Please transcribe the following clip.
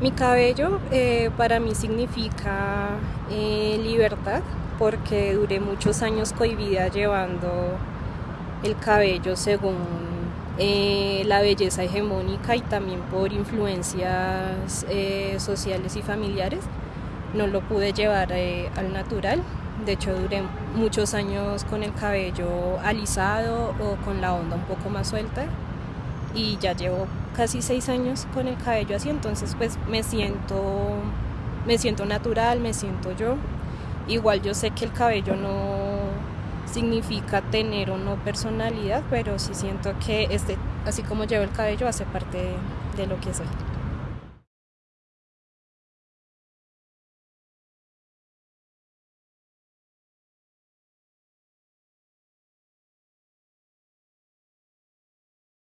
Mi cabello eh, para mí significa eh, libertad porque duré muchos años cohibida llevando el cabello según eh, la belleza hegemónica y también por influencias sociales y familiares. No lo pude llevar al natural. De hecho duré muchos años con el cabello alisado o con la onda un poco más suelta y ya llevo casi seis años con el cabello así, entonces pues me siento, me siento natural, me siento yo. Igual yo sé que el cabello no significa tener o no personalidad, pero sí siento que este, así como llevo el cabello, hace parte de lo que soy.